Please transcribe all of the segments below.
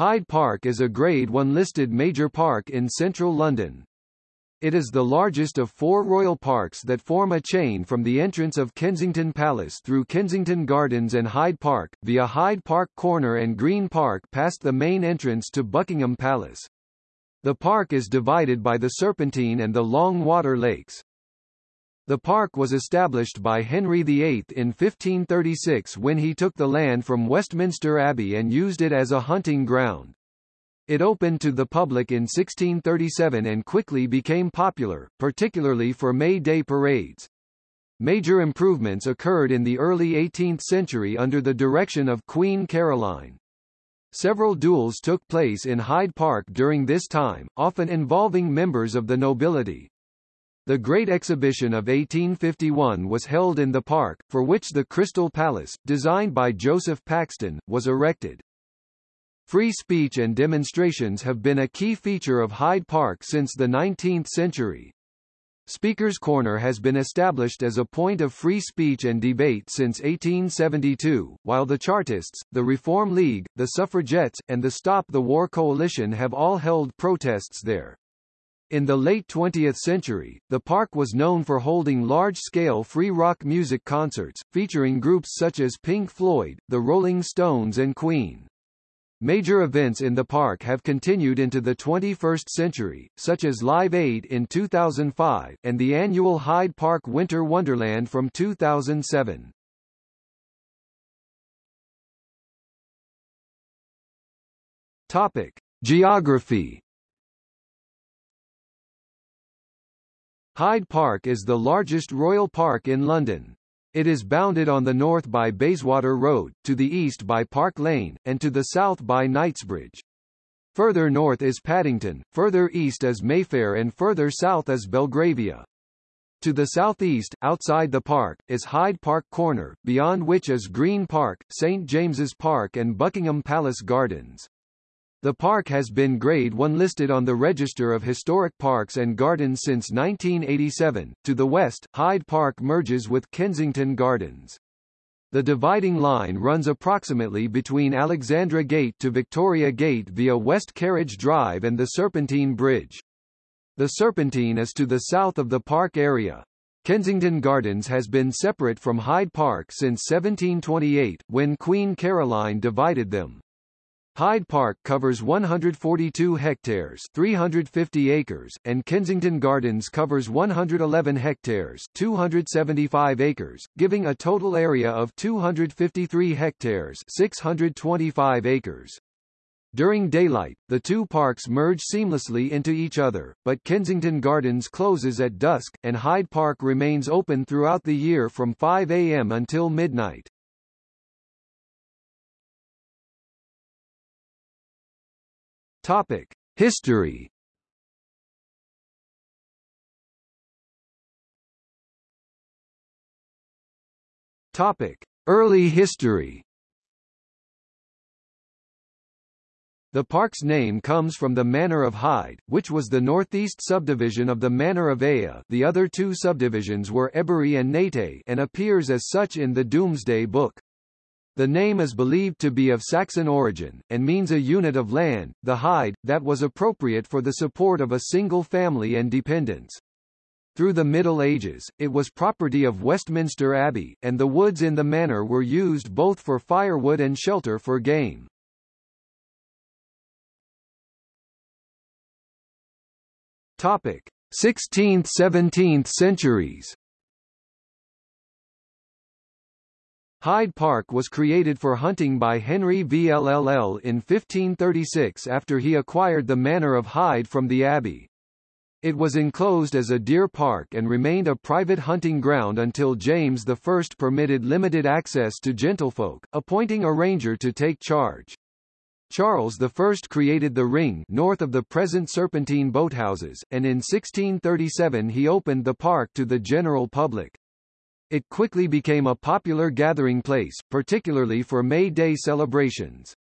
Hyde Park is a Grade 1 listed major park in central London. It is the largest of four royal parks that form a chain from the entrance of Kensington Palace through Kensington Gardens and Hyde Park, via Hyde Park Corner and Green Park past the main entrance to Buckingham Palace. The park is divided by the Serpentine and the Long Water Lakes. The park was established by Henry VIII in 1536 when he took the land from Westminster Abbey and used it as a hunting ground. It opened to the public in 1637 and quickly became popular, particularly for May Day parades. Major improvements occurred in the early 18th century under the direction of Queen Caroline. Several duels took place in Hyde Park during this time, often involving members of the nobility. The Great Exhibition of 1851 was held in the park, for which the Crystal Palace, designed by Joseph Paxton, was erected. Free speech and demonstrations have been a key feature of Hyde Park since the 19th century. Speaker's Corner has been established as a point of free speech and debate since 1872, while the Chartists, the Reform League, the Suffragettes, and the Stop the War Coalition have all held protests there. In the late 20th century, the park was known for holding large-scale free rock music concerts, featuring groups such as Pink Floyd, the Rolling Stones and Queen. Major events in the park have continued into the 21st century, such as Live 8 in 2005, and the annual Hyde Park Winter Wonderland from 2007. Topic. Geography Hyde Park is the largest royal park in London. It is bounded on the north by Bayswater Road, to the east by Park Lane, and to the south by Knightsbridge. Further north is Paddington, further east is Mayfair and further south is Belgravia. To the southeast, outside the park, is Hyde Park Corner, beyond which is Green Park, St James's Park and Buckingham Palace Gardens. The park has been Grade 1 listed on the Register of Historic Parks and Gardens since 1987. To the west, Hyde Park merges with Kensington Gardens. The dividing line runs approximately between Alexandra Gate to Victoria Gate via West Carriage Drive and the Serpentine Bridge. The Serpentine is to the south of the park area. Kensington Gardens has been separate from Hyde Park since 1728, when Queen Caroline divided them. Hyde Park covers 142 hectares 350 acres, and Kensington Gardens covers 111 hectares 275 acres, giving a total area of 253 hectares 625 acres. During daylight, the two parks merge seamlessly into each other, but Kensington Gardens closes at dusk, and Hyde Park remains open throughout the year from 5 a.m. until midnight. Topic: History. Topic: Early history. The park's name comes from the Manor of Hyde, which was the northeast subdivision of the Manor of Eia the other two subdivisions were Ebury and Nate and appears as such in the Domesday Book. The name is believed to be of Saxon origin, and means a unit of land, the hide, that was appropriate for the support of a single family and dependents. Through the Middle Ages, it was property of Westminster Abbey, and the woods in the manor were used both for firewood and shelter for game. Topic: 16th–17th centuries Hyde Park was created for hunting by Henry VIII in 1536 after he acquired the manor of Hyde from the abbey. It was enclosed as a deer park and remained a private hunting ground until James I permitted limited access to gentlefolk, appointing a ranger to take charge. Charles I created the ring north of the present Serpentine boathouses, and in 1637 he opened the park to the general public. It quickly became a popular gathering place, particularly for May Day celebrations.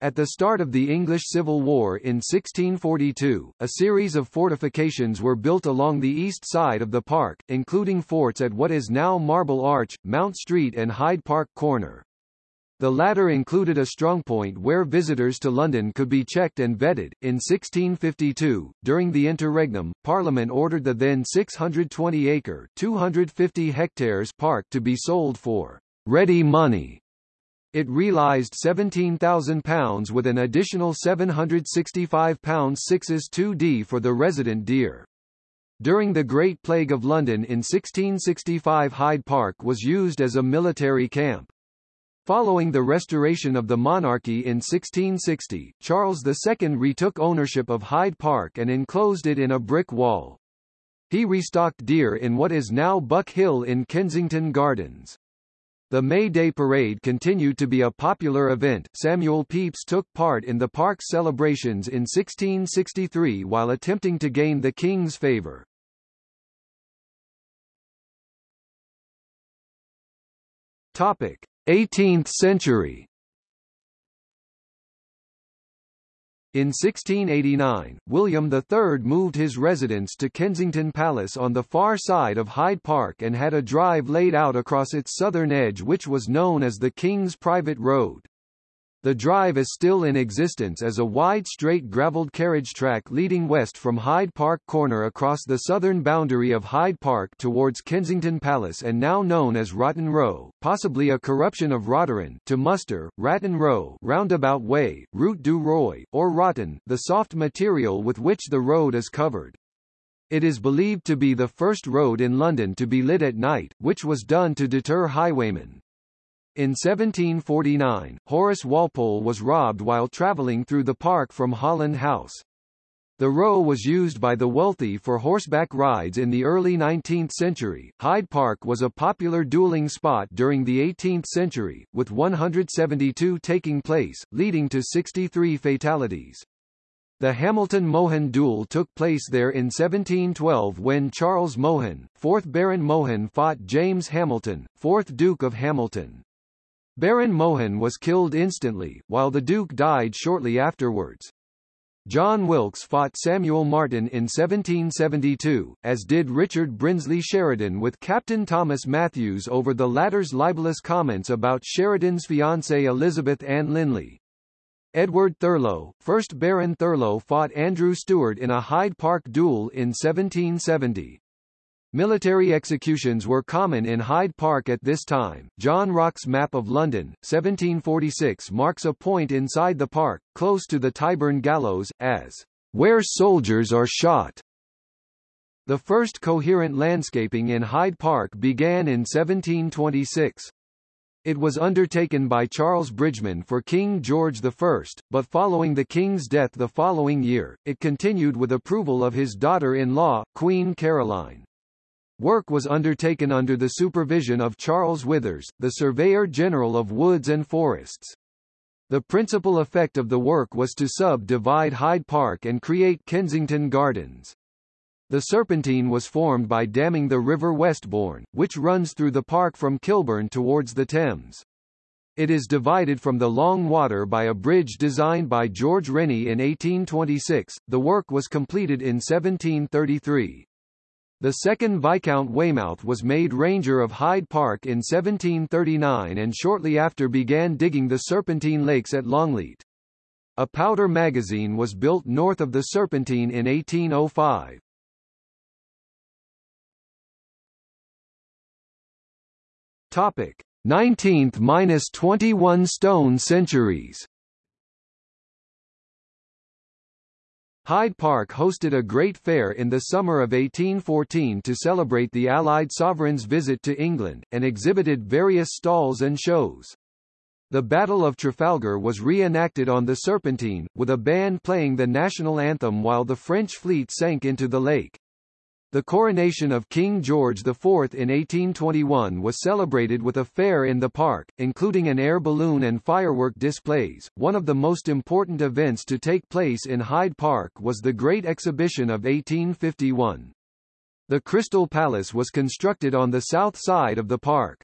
At the start of the English Civil War in 1642, a series of fortifications were built along the east side of the park, including forts at what is now Marble Arch, Mount Street and Hyde Park Corner. The latter included a strongpoint where visitors to London could be checked and vetted. In 1652, during the interregnum, Parliament ordered the then 620-acre (250 hectares) park to be sold for ready money. It realised £17,000 with an additional £765 sixes 2d for the resident deer. During the Great Plague of London in 1665 Hyde Park was used as a military camp. Following the restoration of the monarchy in 1660, Charles II retook ownership of Hyde Park and enclosed it in a brick wall. He restocked deer in what is now Buck Hill in Kensington Gardens. The May Day Parade continued to be a popular event. Samuel Pepys took part in the park's celebrations in 1663 while attempting to gain the king's favor. Topic: 18th century In 1689, William III moved his residence to Kensington Palace on the far side of Hyde Park and had a drive laid out across its southern edge which was known as the King's Private Road. The drive is still in existence as a wide straight gravelled carriage track leading west from Hyde Park Corner across the southern boundary of Hyde Park towards Kensington Palace and now known as Rotten Row, possibly a corruption of Rotteron to muster, Ratton Row roundabout way, Route du Roy, or Rotten, the soft material with which the road is covered. It is believed to be the first road in London to be lit at night, which was done to deter highwaymen. In 1749, Horace Walpole was robbed while travelling through the park from Holland House. The row was used by the wealthy for horseback rides in the early 19th century. Hyde Park was a popular dueling spot during the 18th century, with 172 taking place, leading to 63 fatalities. The Hamilton-Mohun duel took place there in 1712 when Charles Mohun, 4th Baron Mohun fought James Hamilton, 4th Duke of Hamilton. Baron Mohun was killed instantly, while the Duke died shortly afterwards. John Wilkes fought Samuel Martin in 1772, as did Richard Brinsley Sheridan with Captain Thomas Matthews over the latter's libelous comments about Sheridan's fiancée Elizabeth Ann Linley. Edward Thurlow, 1st Baron Thurlow fought Andrew Stewart in a Hyde Park duel in 1770. Military executions were common in Hyde Park at this time. John Rocque's map of London, 1746 marks a point inside the park, close to the Tyburn Gallows, as where soldiers are shot. The first coherent landscaping in Hyde Park began in 1726. It was undertaken by Charles Bridgeman for King George I, but following the king's death the following year, it continued with approval of his daughter-in-law, Queen Caroline. Work was undertaken under the supervision of Charles Withers, the Surveyor General of Woods and Forests. The principal effect of the work was to subdivide Hyde Park and create Kensington Gardens. The Serpentine was formed by damming the River Westbourne, which runs through the park from Kilburn towards the Thames. It is divided from the Long Water by a bridge designed by George Rennie in 1826. The work was completed in 1733. The second Viscount Weymouth was made Ranger of Hyde Park in 1739 and shortly after began digging the Serpentine Lakes at Longleat. A powder magazine was built north of the Serpentine in 1805. Topic: 19th-21 stone centuries. Hyde Park hosted a great fair in the summer of 1814 to celebrate the Allied sovereign's visit to England, and exhibited various stalls and shows. The Battle of Trafalgar was reenacted on the Serpentine, with a band playing the national anthem while the French fleet sank into the lake. The coronation of King George IV in 1821 was celebrated with a fair in the park, including an air balloon and firework displays. One of the most important events to take place in Hyde Park was the Great Exhibition of 1851. The Crystal Palace was constructed on the south side of the park.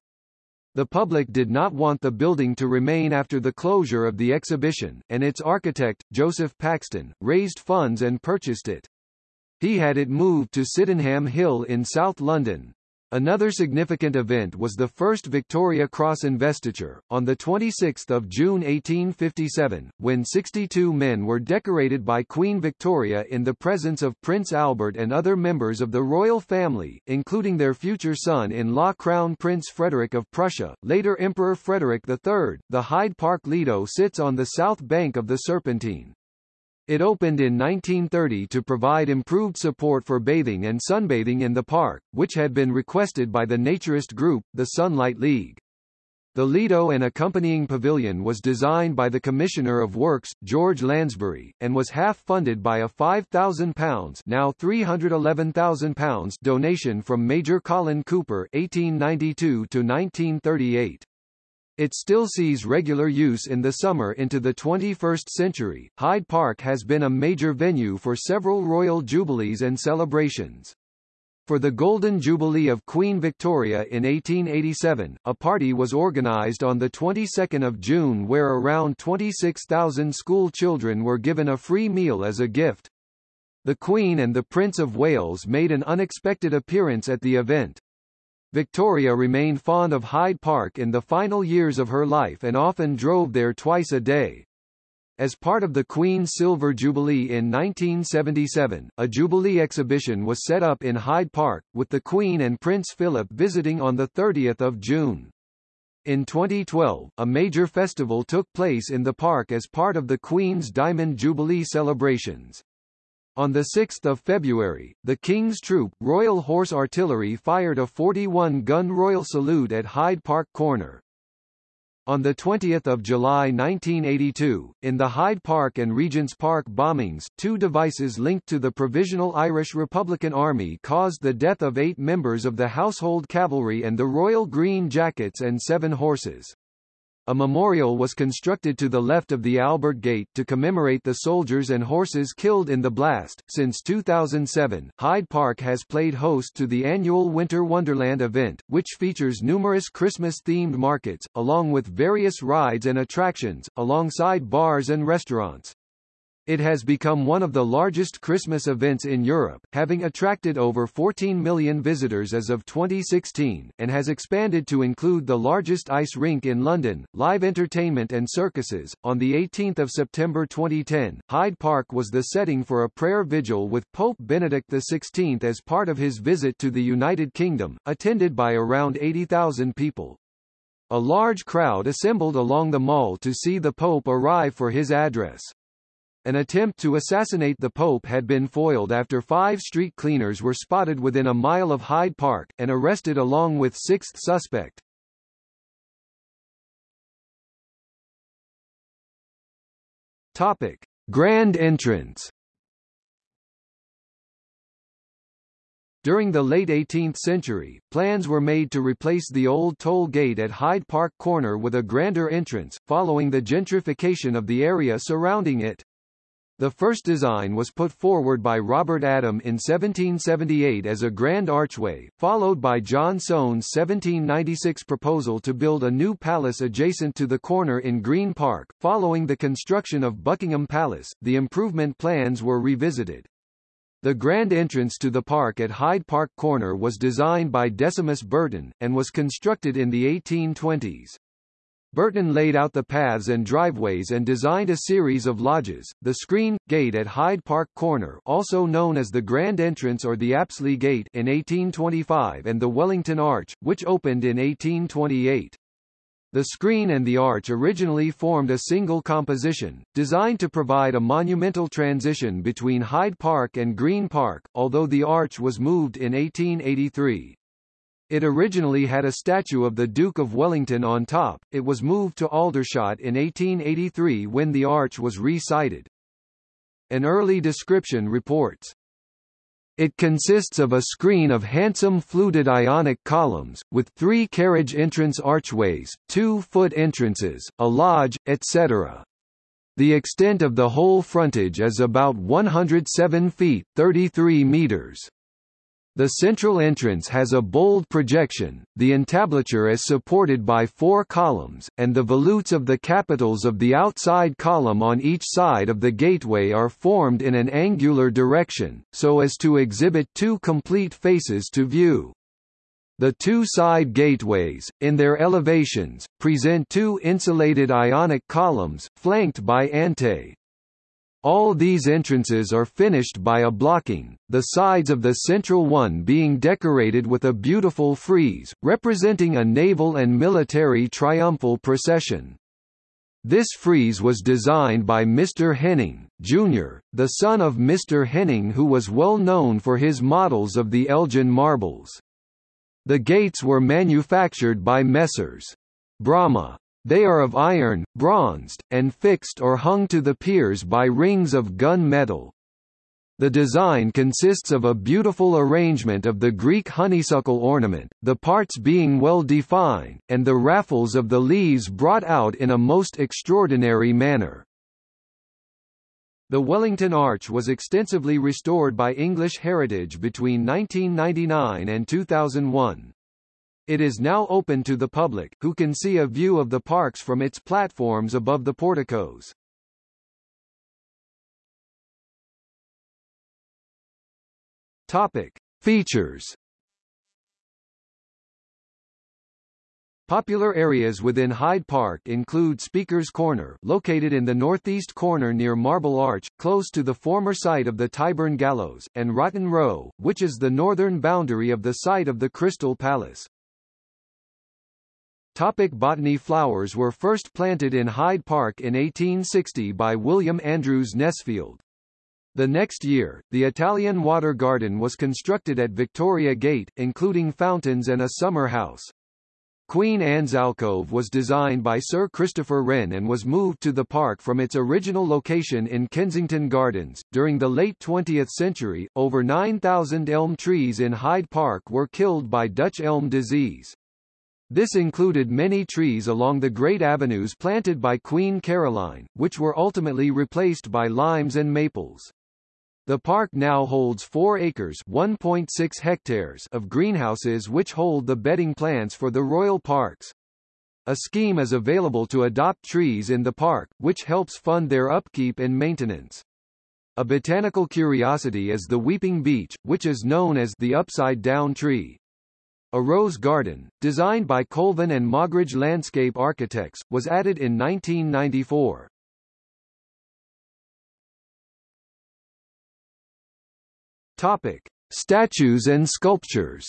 The public did not want the building to remain after the closure of the exhibition, and its architect, Joseph Paxton, raised funds and purchased it. He had it moved to Sydenham Hill in South London. Another significant event was the first Victoria Cross investiture, on 26 June 1857, when 62 men were decorated by Queen Victoria in the presence of Prince Albert and other members of the royal family, including their future son-in-law Crown Prince Frederick of Prussia, later Emperor Frederick III. The Hyde Park Lido sits on the south bank of the Serpentine. It opened in 1930 to provide improved support for bathing and sunbathing in the park, which had been requested by the naturist group, the Sunlight League. The Lido and accompanying pavilion was designed by the Commissioner of Works, George Lansbury, and was half-funded by a £5,000 now £311,000 donation from Major Colin Cooper 1892 to 1938. It still sees regular use in the summer into the 21st century. Hyde Park has been a major venue for several royal jubilees and celebrations. For the Golden Jubilee of Queen Victoria in 1887, a party was organised on the 22nd of June where around 26,000 school children were given a free meal as a gift. The Queen and the Prince of Wales made an unexpected appearance at the event. Victoria remained fond of Hyde Park in the final years of her life and often drove there twice a day. As part of the Queen's Silver Jubilee in 1977, a Jubilee exhibition was set up in Hyde Park, with the Queen and Prince Philip visiting on 30 June. In 2012, a major festival took place in the park as part of the Queen's Diamond Jubilee celebrations. On 6 February, the King's Troop, Royal Horse Artillery fired a 41-gun Royal Salute at Hyde Park Corner. On 20 July 1982, in the Hyde Park and Regent's Park bombings, two devices linked to the Provisional Irish Republican Army caused the death of eight members of the Household Cavalry and the Royal Green Jackets and seven horses. A memorial was constructed to the left of the Albert Gate to commemorate the soldiers and horses killed in the blast. Since 2007, Hyde Park has played host to the annual Winter Wonderland event, which features numerous Christmas-themed markets, along with various rides and attractions, alongside bars and restaurants. It has become one of the largest Christmas events in Europe, having attracted over 14 million visitors as of 2016, and has expanded to include the largest ice rink in London, live entertainment and circuses. On the 18th of September 2010, Hyde Park was the setting for a prayer vigil with Pope Benedict XVI as part of his visit to the United Kingdom, attended by around 80,000 people. A large crowd assembled along the mall to see the Pope arrive for his address. An attempt to assassinate the Pope had been foiled after five street cleaners were spotted within a mile of Hyde Park, and arrested along with sixth suspect. Topic. Grand entrance During the late 18th century, plans were made to replace the old toll gate at Hyde Park Corner with a grander entrance, following the gentrification of the area surrounding it. The first design was put forward by Robert Adam in 1778 as a grand archway, followed by John Soane's 1796 proposal to build a new palace adjacent to the corner in Green Park. Following the construction of Buckingham Palace, the improvement plans were revisited. The grand entrance to the park at Hyde Park Corner was designed by Decimus Burton, and was constructed in the 1820s. Burton laid out the paths and driveways and designed a series of lodges, the Screen, Gate at Hyde Park Corner also known as the Grand Entrance or the Apsley Gate in 1825 and the Wellington Arch, which opened in 1828. The screen and the arch originally formed a single composition, designed to provide a monumental transition between Hyde Park and Green Park, although the arch was moved in 1883. It originally had a statue of the Duke of Wellington on top, it was moved to Aldershot in 1883 when the arch was re-sited. An early description reports, it consists of a screen of handsome fluted ionic columns, with three carriage entrance archways, two-foot entrances, a lodge, etc. The extent of the whole frontage is about 107 feet 33 meters. The central entrance has a bold projection, the entablature is supported by four columns, and the volutes of the capitals of the outside column on each side of the gateway are formed in an angular direction, so as to exhibit two complete faces to view. The two side gateways, in their elevations, present two insulated ionic columns, flanked by antae. All these entrances are finished by a blocking, the sides of the central one being decorated with a beautiful frieze, representing a naval and military triumphal procession. This frieze was designed by Mr. Henning, Jr., the son of Mr. Henning who was well known for his models of the Elgin marbles. The gates were manufactured by Messrs. Bramah. They are of iron, bronzed, and fixed or hung to the piers by rings of gun metal. The design consists of a beautiful arrangement of the Greek honeysuckle ornament, the parts being well defined, and the raffles of the leaves brought out in a most extraordinary manner. The Wellington Arch was extensively restored by English Heritage between 1999 and 2001. It is now open to the public, who can see a view of the parks from its platforms above the porticos. Topic. Features Popular areas within Hyde Park include Speaker's Corner located in the northeast corner near Marble Arch, close to the former site of the Tyburn Gallows, and Rotten Row, which is the northern boundary of the site of the Crystal Palace. Topic botany Flowers were first planted in Hyde Park in 1860 by William Andrews Nesfield. The next year, the Italian Water Garden was constructed at Victoria Gate, including fountains and a summer house. Queen Anne's alcove was designed by Sir Christopher Wren and was moved to the park from its original location in Kensington Gardens. During the late 20th century, over 9,000 elm trees in Hyde Park were killed by Dutch elm disease. This included many trees along the great avenues planted by Queen Caroline, which were ultimately replaced by limes and maples. The park now holds 4 acres (1.6 hectares) of greenhouses which hold the bedding plants for the royal parks. A scheme is available to adopt trees in the park, which helps fund their upkeep and maintenance. A botanical curiosity is the weeping beech, which is known as the upside-down tree. A rose garden, designed by Colvin and Moggridge Landscape Architects, was added in 1994. Topic: Statues and sculptures.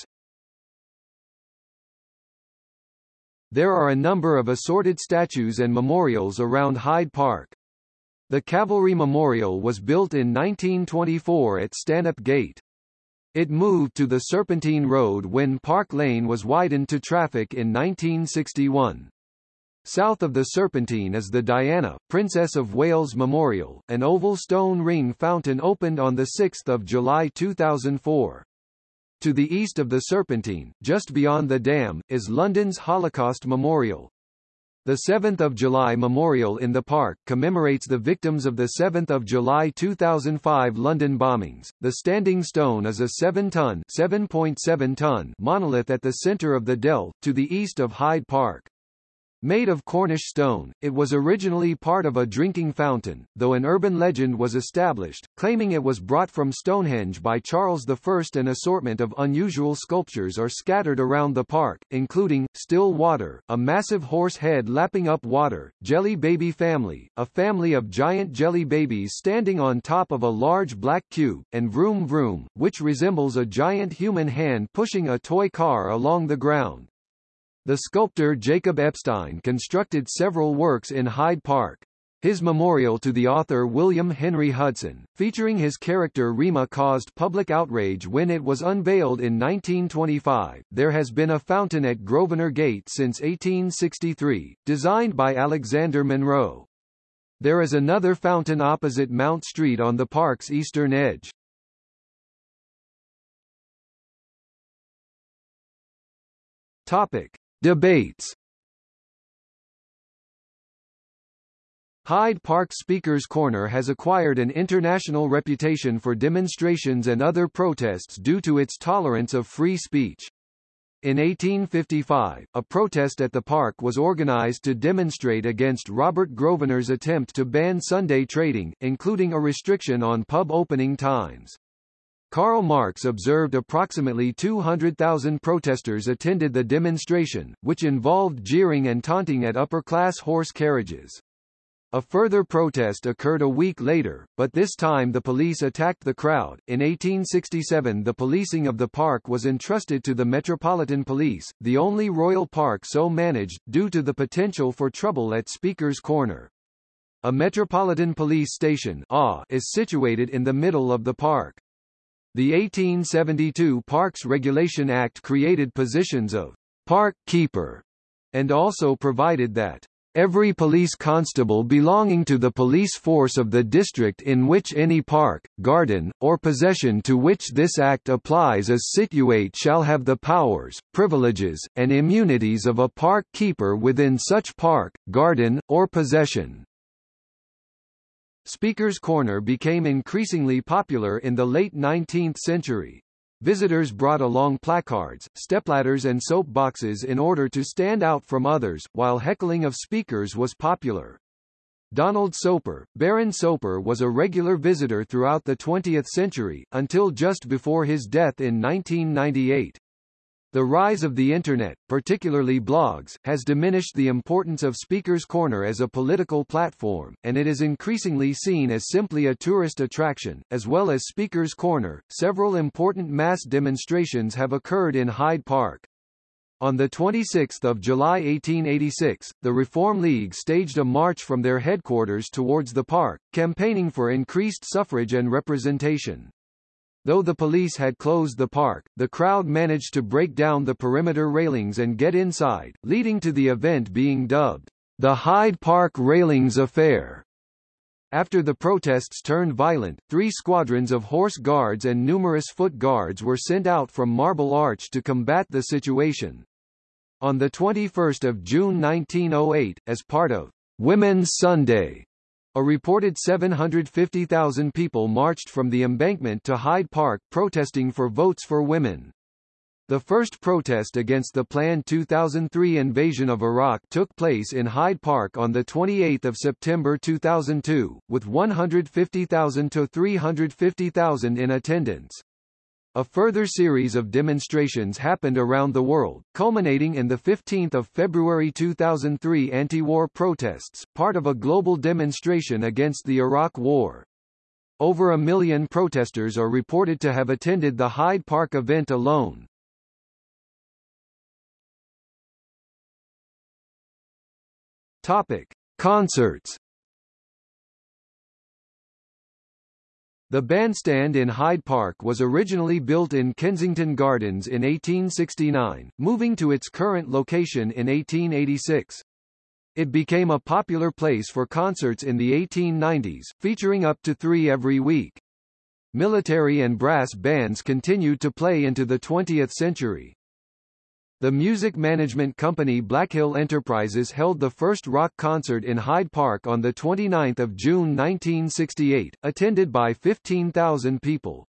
There are a number of assorted statues and memorials around Hyde Park. The Cavalry Memorial was built in 1924 at Stanhope Gate. It moved to the Serpentine Road when Park Lane was widened to traffic in 1961. South of the Serpentine is the Diana, Princess of Wales Memorial, an oval stone ring fountain opened on 6 July 2004. To the east of the Serpentine, just beyond the dam, is London's Holocaust Memorial. The 7th of July Memorial in the park commemorates the victims of the 7th of July 2005 London bombings. The standing stone is a 7-ton (7.7 ton) monolith at the center of the dell, to the east of Hyde Park. Made of Cornish stone, it was originally part of a drinking fountain, though an urban legend was established, claiming it was brought from Stonehenge by Charles I. An assortment of unusual sculptures are scattered around the park, including, still water, a massive horse head lapping up water, jelly baby family, a family of giant jelly babies standing on top of a large black cube, and Vroom Vroom, which resembles a giant human hand pushing a toy car along the ground. The sculptor Jacob Epstein constructed several works in Hyde Park. His memorial to the author William Henry Hudson, featuring his character Rima caused public outrage when it was unveiled in 1925. There has been a fountain at Grosvenor Gate since 1863, designed by Alexander Munro. There is another fountain opposite Mount Street on the park's eastern edge. Topic: Debates Hyde Park Speaker's Corner has acquired an international reputation for demonstrations and other protests due to its tolerance of free speech. In 1855, a protest at the park was organized to demonstrate against Robert Grosvenor's attempt to ban Sunday trading, including a restriction on pub opening times. Karl Marx observed approximately 200,000 protesters attended the demonstration, which involved jeering and taunting at upper-class horse carriages. A further protest occurred a week later, but this time the police attacked the crowd. In 1867 the policing of the park was entrusted to the Metropolitan Police, the only royal park so managed, due to the potential for trouble at Speaker's Corner. A Metropolitan Police Station is situated in the middle of the park. The 1872 Parks Regulation Act created positions of park keeper and also provided that Every police constable belonging to the police force of the district in which any park, garden, or possession to which this act applies is situate shall have the powers, privileges, and immunities of a park keeper within such park, garden, or possession. Speaker's Corner became increasingly popular in the late 19th century. Visitors brought along placards, stepladders and soap boxes in order to stand out from others, while heckling of speakers was popular. Donald Soper, Baron Soper was a regular visitor throughout the 20th century, until just before his death in 1998. The rise of the Internet, particularly blogs, has diminished the importance of Speaker's Corner as a political platform, and it is increasingly seen as simply a tourist attraction. As well as Speaker's Corner, several important mass demonstrations have occurred in Hyde Park. On 26 July 1886, the Reform League staged a march from their headquarters towards the park, campaigning for increased suffrage and representation. Though the police had closed the park, the crowd managed to break down the perimeter railings and get inside, leading to the event being dubbed the Hyde Park Railings Affair. After the protests turned violent, three squadrons of horse guards and numerous foot guards were sent out from Marble Arch to combat the situation. On 21 June 1908, as part of Women's Sunday, a reported 750,000 people marched from the embankment to Hyde Park protesting for votes for women. The first protest against the planned 2003 invasion of Iraq took place in Hyde Park on 28 September 2002, with 150,000 to 350,000 in attendance. A further series of demonstrations happened around the world, culminating in the 15 February 2003 anti-war protests, part of a global demonstration against the Iraq War. Over a million protesters are reported to have attended the Hyde Park event alone. Topic: Concerts The bandstand in Hyde Park was originally built in Kensington Gardens in 1869, moving to its current location in 1886. It became a popular place for concerts in the 1890s, featuring up to three every week. Military and brass bands continued to play into the 20th century. The music management company Blackhill Enterprises held the first rock concert in Hyde Park on 29 June 1968, attended by 15,000 people.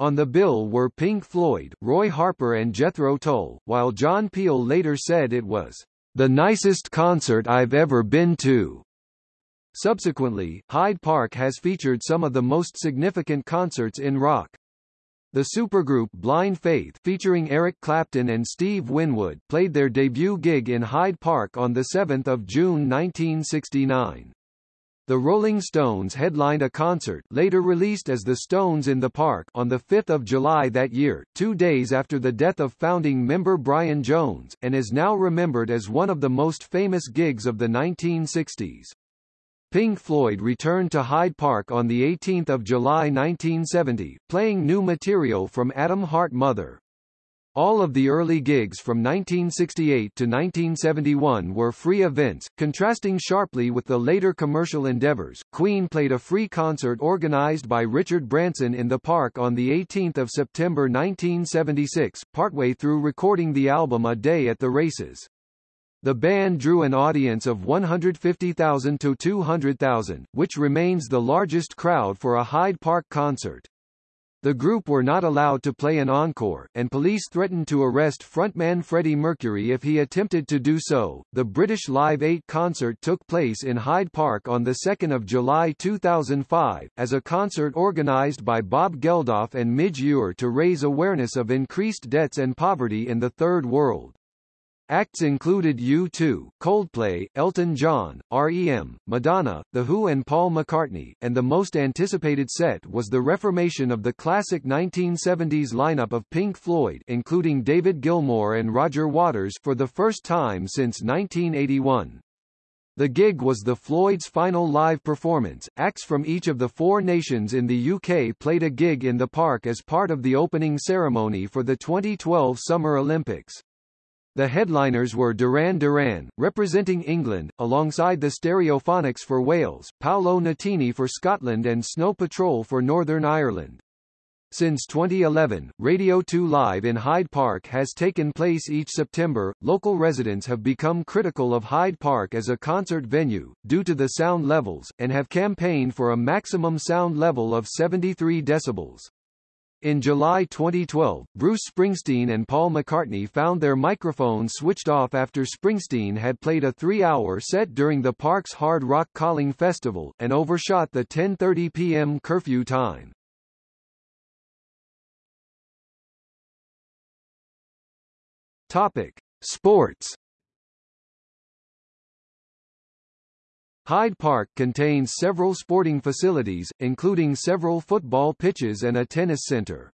On the bill were Pink Floyd, Roy Harper and Jethro Tull, while John Peel later said it was, "...the nicest concert I've ever been to." Subsequently, Hyde Park has featured some of the most significant concerts in rock. The supergroup Blind Faith featuring Eric Clapton and Steve Winwood played their debut gig in Hyde Park on 7 June 1969. The Rolling Stones headlined a concert later released as The Stones in the Park on 5 July that year, two days after the death of founding member Brian Jones, and is now remembered as one of the most famous gigs of the 1960s. Pink Floyd returned to Hyde Park on 18 July 1970, playing new material from Atom Heart Mother. All of the early gigs from 1968 to 1971 were free events, contrasting sharply with the later commercial endeavors. Queen played a free concert organized by Richard Branson in the park on 18 September 1976, partway through recording the album A Day at the Races. The band drew an audience of 150,000 to 200,000, which remains the largest crowd for a Hyde Park concert. The group were not allowed to play an encore, and police threatened to arrest frontman Freddie Mercury if he attempted to do so. The British Live 8 concert took place in Hyde Park on 2 July 2005, as a concert organised by Bob Geldof and Midge Ure to raise awareness of increased debts and poverty in the Third World. Acts included U2, Coldplay, Elton John, REM, Madonna, The Who and Paul McCartney, and the most anticipated set was the reformation of the classic 1970s lineup of Pink Floyd including David Gilmour and Roger Waters for the first time since 1981. The gig was the Floyd's final live performance. Acts from each of the four nations in the UK played a gig in the park as part of the opening ceremony for the 2012 Summer Olympics. The headliners were Duran Duran, representing England, alongside the Stereophonics for Wales, Paolo Nutini for Scotland and Snow Patrol for Northern Ireland. Since 2011, Radio 2 Live in Hyde Park has taken place each September. Local residents have become critical of Hyde Park as a concert venue, due to the sound levels, and have campaigned for a maximum sound level of 73 decibels. In July 2012, Bruce Springsteen and Paul McCartney found their microphones switched off after Springsteen had played a three-hour set during the park's Hard Rock Calling Festival, and overshot the 10.30 p.m. curfew time. Topic. Sports Hyde Park contains several sporting facilities, including several football pitches and a tennis center.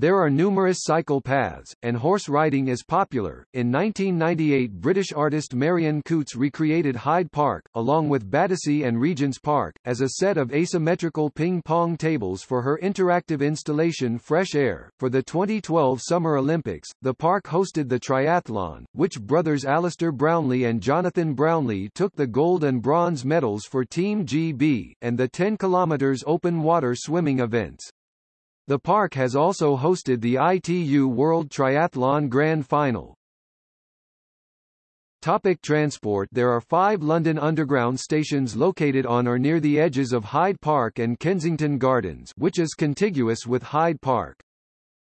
There are numerous cycle paths, and horse riding is popular. In 1998, British artist Marion Coutts recreated Hyde Park, along with Battersea and Regent's Park, as a set of asymmetrical ping pong tables for her interactive installation Fresh Air. For the 2012 Summer Olympics, the park hosted the triathlon, which brothers Alistair Brownlee and Jonathan Brownlee took the gold and bronze medals for Team GB, and the 10 km open water swimming events. The park has also hosted the ITU World Triathlon Grand Final. Topic transport There are five London Underground stations located on or near the edges of Hyde Park and Kensington Gardens which is contiguous with Hyde Park.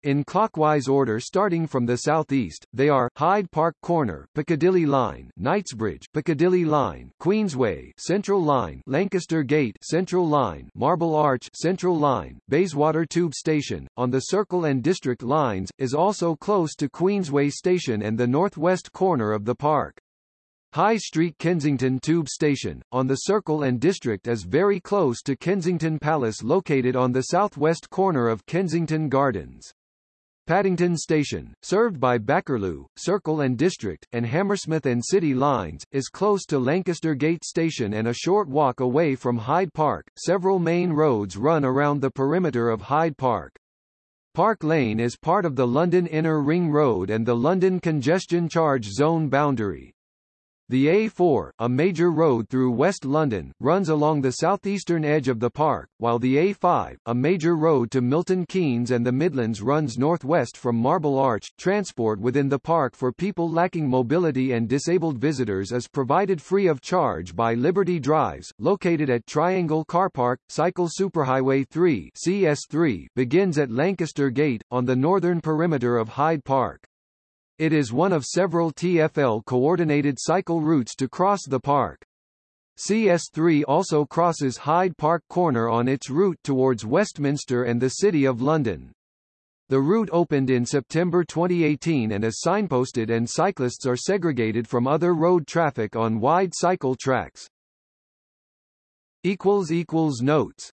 In clockwise order starting from the southeast, they are Hyde Park Corner, Piccadilly Line, Knightsbridge, Piccadilly Line, Queensway, Central Line, Lancaster Gate, Central Line, Marble Arch, Central Line, Bayswater Tube Station on the Circle and District lines is also close to Queensway Station and the northwest corner of the park. High Street Kensington Tube Station, on the Circle and District is very close to Kensington Palace located on the southwest corner of Kensington Gardens. Paddington Station, served by Bakerloo, Circle and District, and Hammersmith and City lines, is close to Lancaster Gate Station and a short walk away from Hyde Park. Several main roads run around the perimeter of Hyde Park. Park Lane is part of the London Inner Ring Road and the London Congestion Charge Zone boundary. The A4, a major road through West London, runs along the southeastern edge of the park, while the A5, a major road to Milton Keynes and the Midlands runs northwest from Marble Arch. Transport within the park for people lacking mobility and disabled visitors is provided free of charge by Liberty Drives, located at Triangle Car Park. Cycle Superhighway 3 CS3 begins at Lancaster Gate, on the northern perimeter of Hyde Park. It is one of several TfL coordinated cycle routes to cross the park. CS3 also crosses Hyde Park Corner on its route towards Westminster and the City of London. The route opened in September 2018 and is signposted and cyclists are segregated from other road traffic on wide cycle tracks. Notes